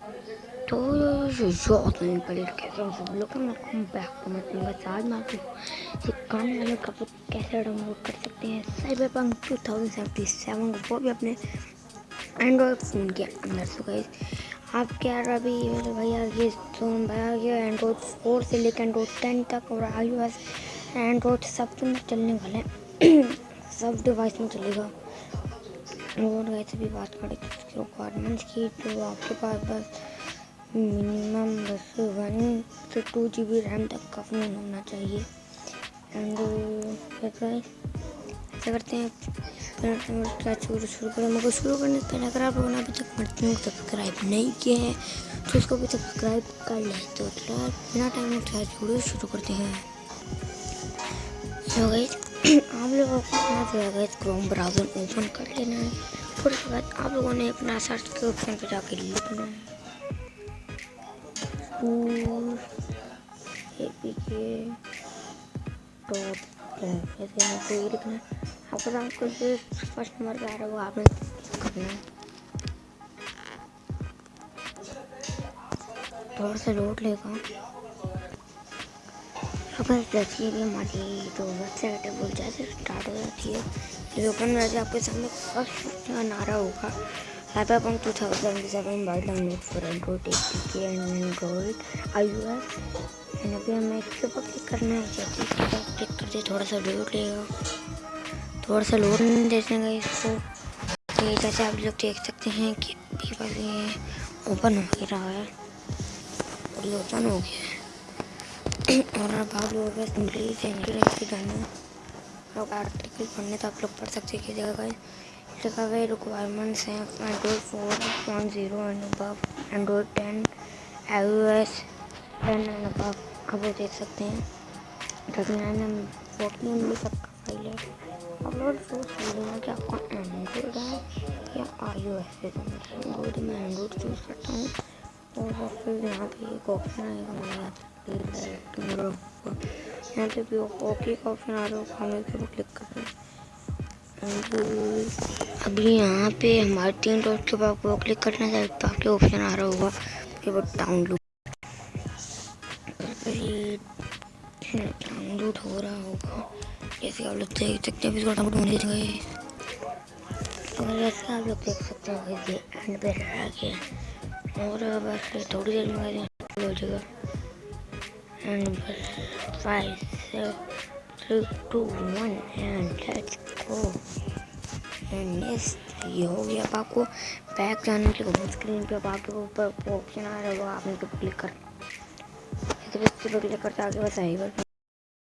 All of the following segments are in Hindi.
तो तो लोग welcome back to my channel आज मैं आपको काम वाले कपड़े कैसे डाउनलोड कर सकते हैं cyberpunk two thousand seventy seven वो भी अपने एंड्रॉयड फ़ोन के अंदर सो गए आप क्या अभी भैया ये फ़ोन भैया ये एंड्रॉयड फोर से लेकर एंड्रॉयड टेन तक और आई एंड्रॉयड सब में चलने वाले हैं सब डिवाइस में चलेगा और वैसे भी बात करें तो उसकी रिक्वायरमेंट्स की तो आपके पास बस मिनिमम बस वन से टू जी बी रैम तक का फ़ोन होना चाहिए। एंड ऐसा करते हैं शुरू शुरू करें। मगर शुरू करने से पहले अगर आप लोगों ने अभी तक मर्ती को सब्सक्राइब नहीं किया है तो उसको भी सब्सक्राइब कर लें। तो बिना टाइम में शुरू करते हैं। आप लोगों को अपना जो है क्रोम ब्राउज़र ओपन कर लेना है। फिर उसके बाद आप लोगों ने अपना सर्च के ऑप्शन पर जाकर लिखना है। लिखना आपको आपको फ़र्स्ट नंबर पे आ रहा है वो आपने करना है। थोड़ा सा लोड लेगा सुबह जैसे भी हमारी जो वेबसाइट है वो जैसे स्टार्ट हो जाती है। ये ओपन हो जाती आपके सामने फ़र्स्ट नारा होगा। Cyberpunk 2077 mobile download for android APK and android iOS and अभी हमें इस के ऊपर क्लिक करना है जैसे क्लिक करते थोड़ा सा लोड लेगा। थोड़ा सा लोड नहीं देगा इसको। तो ये जैसे आप लोग देख सकते हैं कि ये ओपन हो ही रहा है। और ये ओपन हो गया है। और अब आप लोगों जाना लोग आर्टिकल पढ़ने तो आप लोग पढ़ सकते हैं जगह का लिखा गया रिक्वायरमेंट्स हैं android four point zero and above android ten I S ten and above अब वो देख सकते हैं thirty nine M forty M B file है आप लोग सोच कि आपका एंड्रॉयड है या आई ओ एस है मैं एंड्रॉयड चूज़ करता हूँ और फिर यहाँ पे एक ऑप्शन आएगा मेरे यहाँ पे भी ओके का ऑप्शन आ रहा होगा हमें फिर क्लिक कर अभी यहाँ पे हमारे तीन डॉट के बाद वो क्लिक करना चाहिए तो आपके ऑप्शन आ रहा होगा कि वो डाउनलोड। डाउनलोड हो रहा होगा। जैसे आप लोग देख सकते हैं इसको डाउनलोड होने गए और जैसे आप लोग देख सकते हैं एंड पे रह गया और बस थोड़ी देर में हो जाएगा। And five, seven, three, two, one, and let's go. And ये हो गया अब आपको। बैक जाने के लिए स्क्रीन पे अब आपके ऊपर ऑप्शन आ रहा होगा आपने तो क्लिक कर बस क्लिक करते आगे बस आई बार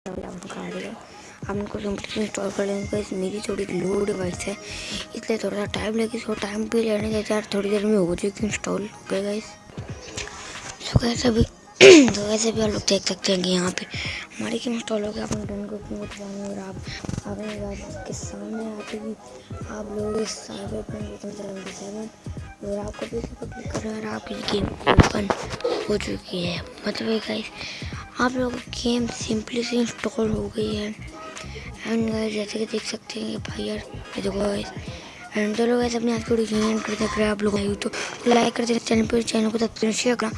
आ आप इनको सिंपली इंस्टॉल कर लेंगे इस मेरी थोड़ी लो डिवाइस है। इसलिए थोड़ा सा टाइम लगे, इसको टाइम भी लेने देते यार थोड़ी देर में हो जाएगी इंस्टॉल हो गएगा इस सो कैसे अभी तो वैसे भी आप लोग देख सकते हैं कि यहाँ पे हमारी गेम इंस्टॉल हो गया, अपने को क्यों और आप के सामने आते ही। आप लोग इस साइबर सेवेंटी सेवन और आपको भी पर क्लिक कर रहे और आपकी गेम ओपन हो चुकी है। मतलब गाइस आप लोगों की गेम सिंपली से इंस्टॉल हो गई है। एंड गाइस जैसे कि देख सकते हैं भाई यार, ये देखो गाइस एंड चलो गाइस अपने आज की वीडियो एंड करते हैं अगर आप लोग तो लाइक कर देना चैनल पर चैनल को सब्सक्राइब करना।